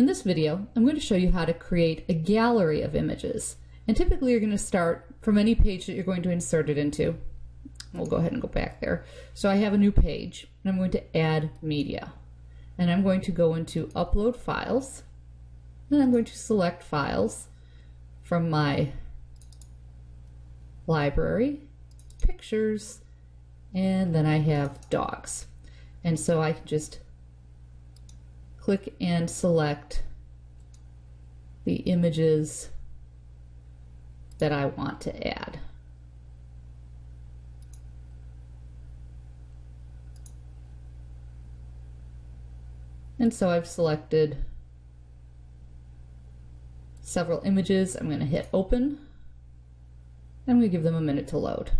In this video, I'm going to show you how to create a gallery of images. And typically you're going to start from any page that you're going to insert it into. We'll go ahead and go back there. So I have a new page and I'm going to add media. And I'm going to go into upload files and I'm going to select files from my library, pictures, and then I have dogs. And so I can just click and select the images that I want to add. And so I've selected several images. I'm going to hit open. Going to give them a minute to load.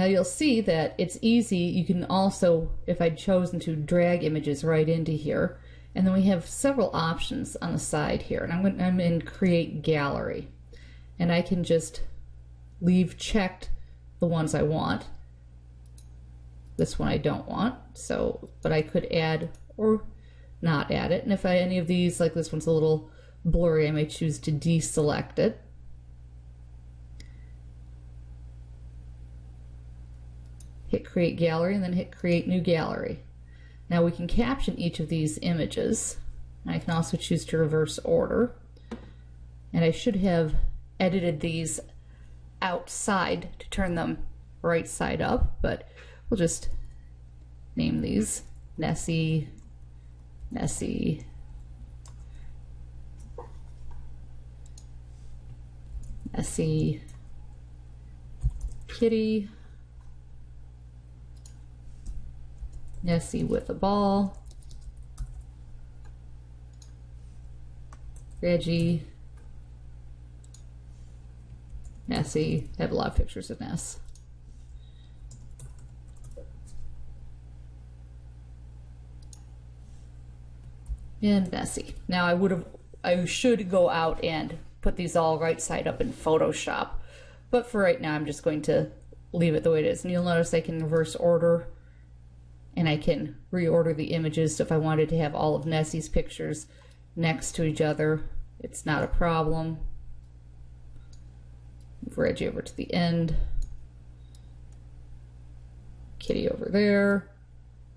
Now you'll see that it's easy. You can also, if I'd chosen to, drag images right into here. And then we have several options on the side here. And I'm, going, I'm in Create Gallery. And I can just leave checked the ones I want. This one I don't want. So, but I could add or not add it. And if I, any of these, like this one's a little blurry, I may choose to deselect it. Hit create gallery and then hit create new gallery. Now we can caption each of these images. I can also choose to reverse order. And I should have edited these outside to turn them right side up, but we'll just name these Nessie, Nessie, Nessie, Kitty, Nessie with a ball. Reggie. Nessie. I have a lot of pictures of Ness. And Nessie. Now I would have, I should go out and put these all right side up in Photoshop. But for right now, I'm just going to leave it the way it is. And you'll notice I can reverse order and I can reorder the images. So if I wanted to have all of Nessie's pictures next to each other, it's not a problem. Move Reggie over to the end. Kitty over there,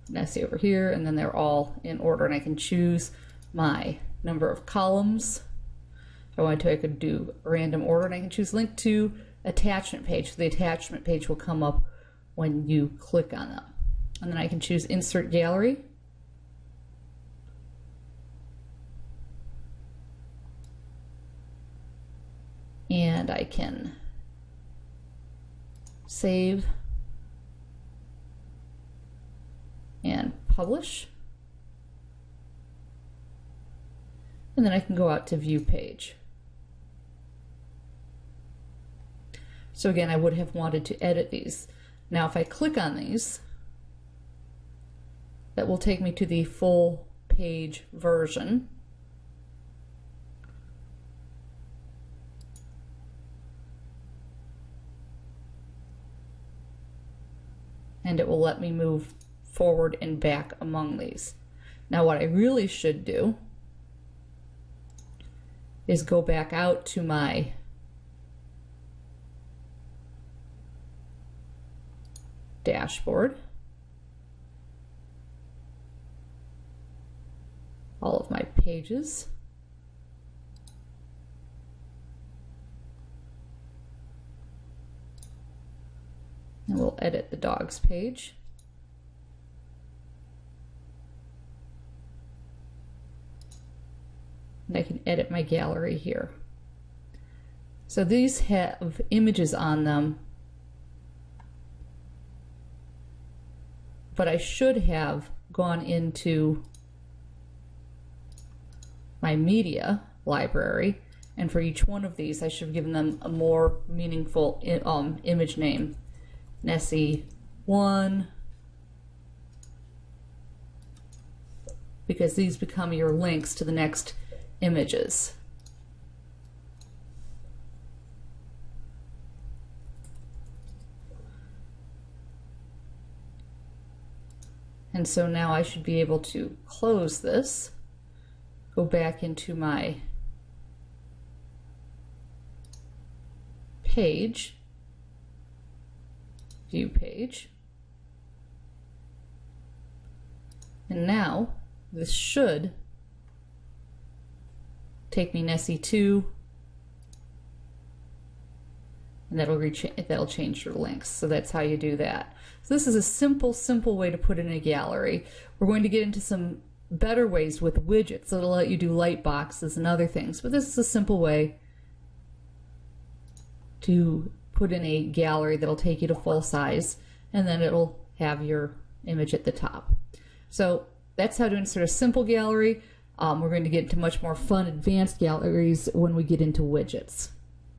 Nessie over here, and then they're all in order and I can choose my number of columns. If I wanted to, I could do random order and I can choose link to attachment page. So the attachment page will come up when you click on them and then I can choose insert gallery. And I can save and publish. And then I can go out to view page. So again, I would have wanted to edit these. Now if I click on these, that will take me to the full page version. And it will let me move forward and back among these. Now what I really should do is go back out to my dashboard all of my pages. And we'll edit the dogs page. And I can edit my gallery here. So these have images on them, but I should have gone into my media library. And for each one of these, I should have given them a more meaningful um, image name. Nessie 1, because these become your links to the next images. And so now I should be able to close this, go back into my page, view page. And now this should take me Nessie 2 and that'll that'll change your links. So that's how you do that. So this is a simple, simple way to put in a gallery. We're going to get into some better ways with widgets that'll let you do light boxes and other things. But this is a simple way to put in a gallery that'll take you to full size and then it'll have your image at the top. So that's how to insert a simple gallery. Um, we're going to get into much more fun advanced galleries when we get into widgets.